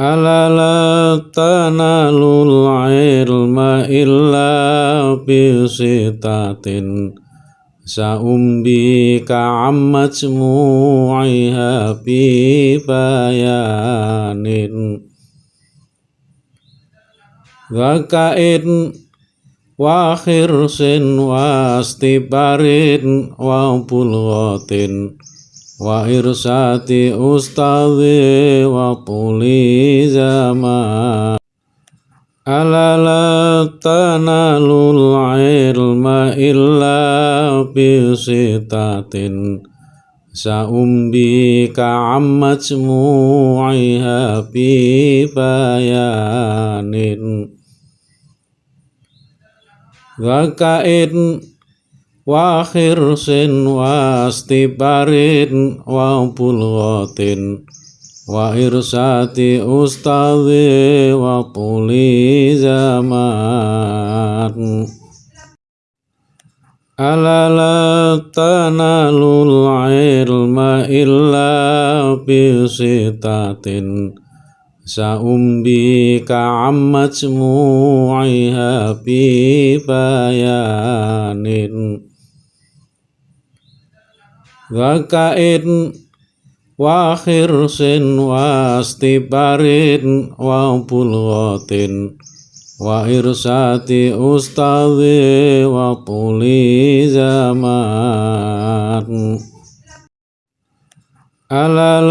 ألا لا تنالوا العلم إلا بستة سأنبيك عن مجموعها ببيان ذكاء وخرس واستبار وبلغة wa irsati ustadhi wa tuli zaman. Ala la tanalul ilma illa bisitatin sa'umbi ka'am majmu'iha bi bayanin. Zakain wa khirsin wa astibarin wa bulghatin wa irsati ustadhi wa tuli zaman. Ala la tanalul ilma illa bisitatin Sa'umbi ka'am majmu'iha bi bayanin Zakain wa khirsin wa astibarin wa bulghatin wa irsati ustadhi wa tuli zaman. Ala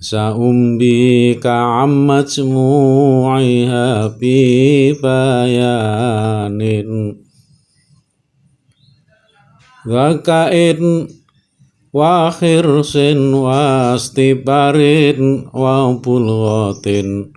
la tanalul ilma illa bisitatin Sa'umbi ka'am majmu'iha bi bayanin Zakain wa khirsin wa astibarin wa bulghatin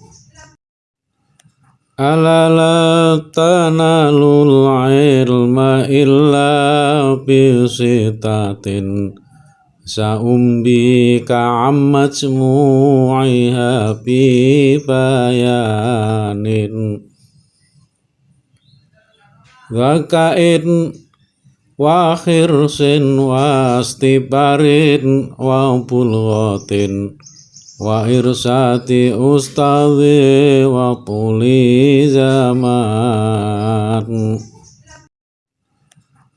bi bayanin. Zakain wa khirsin wa astibarin wa bulghatin. wa irsati ustadhi wa tuli zaman.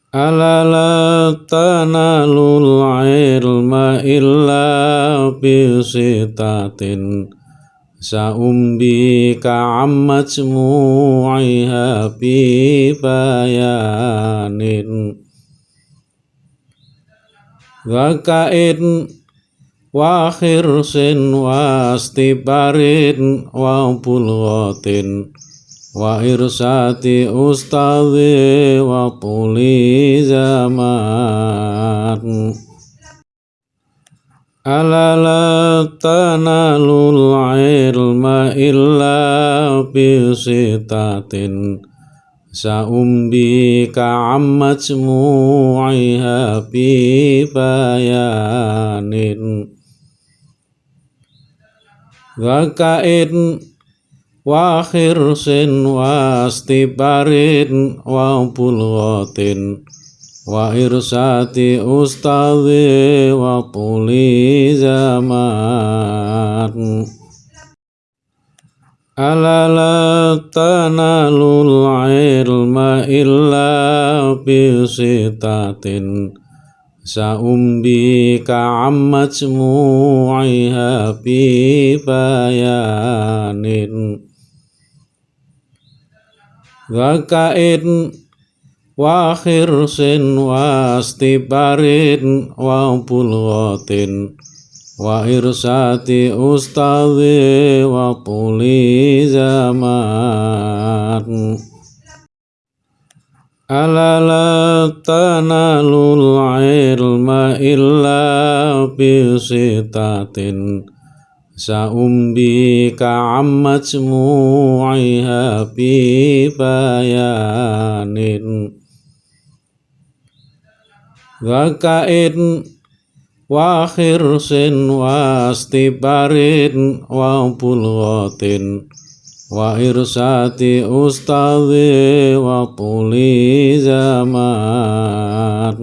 Ala la tanalul ilma illa bisitatin sa'umbi ka'am majmu'iha bi bayanin. Zakain wa wa khirsin wa astibarin wa bulghatin wa irsati ustadhi wa tuli zaman. Ala la tanalul ilma illa bisitatin Sa'umbi ka'am majmu'iha bi bayanin Zakain wa khirsin wa astibarin wa bulghatin wa irsati ustadhi wa tuli zaman Ala la tanalul ilma illa bisitatin Sa'umbi ka'am majmu'iha bi bayanin Zakain wa khirsin wa astibarin wa bulghatin wa irsati ustadhi wa tuli zaman ala la tanalul ilma illa bisitatin sa'umbi ka'ammat